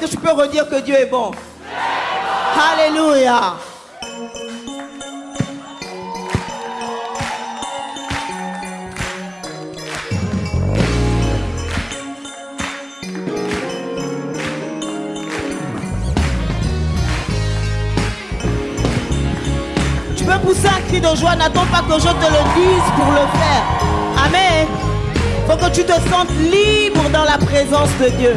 Que tu peux redire que Dieu est bon? Alléluia. Tu peux pousser un cri de joie, n'attends pas que je te le dise pour le faire. Amen. Faut que tu te sentes libre dans la présence de Dieu.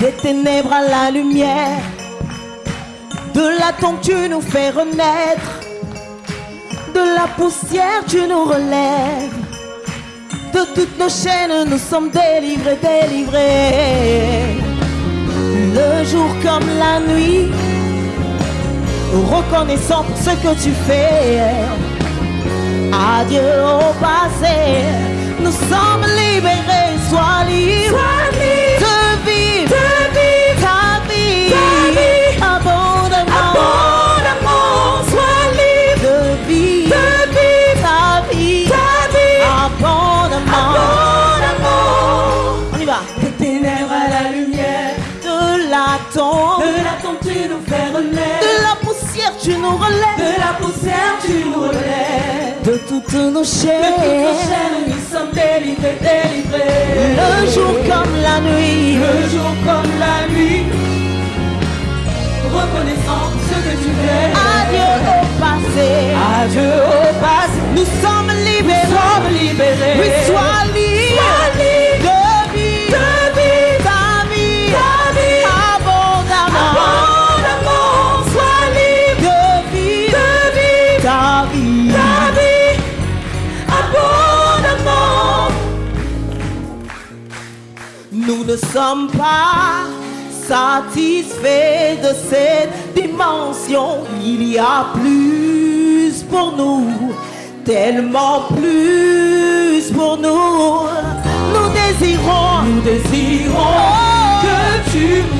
Des ténèbres à la lumière, de la tombe tu nous fais renaître, de la poussière tu nous relèves, de toutes nos chaînes nous sommes délivrés, délivrés. Le jour comme la nuit, reconnaissant pour ce que tu fais. Adieu au passé, nous sommes libérés, sois libre. De la tombe, de la tombe tu nous fais de la poussière tu nous relèves, de la poussière tu nous relèves. de toutes nos De toutes nos chaînes. chaînes, nous sommes délivrés, délivrés. Le jour comme la nuit, Le jour comme la nuit, reconnaissant ce que tu fais. adieu au passé. Adieu au passé, Nous sommes ne sommes pas satisfaits de cette dimension. Il y a plus pour nous, tellement plus pour nous. Nous désirons, Nous désirons que tu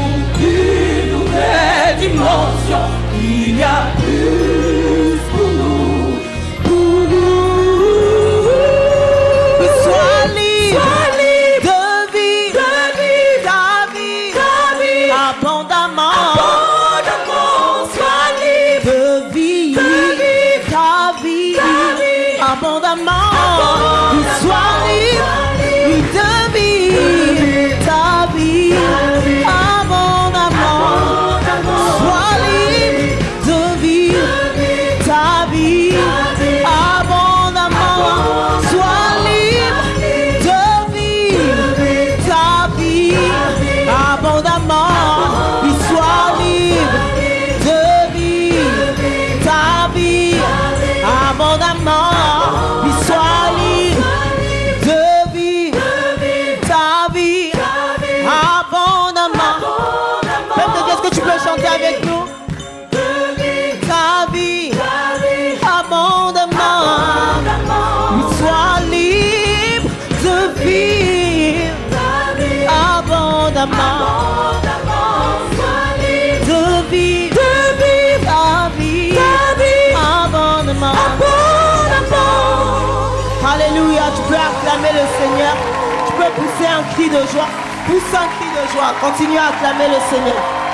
d'amour. Il soit le Seigneur. Tu peux pousser un cri de joie. Pousse un cri de joie. Continue à acclamer le Seigneur.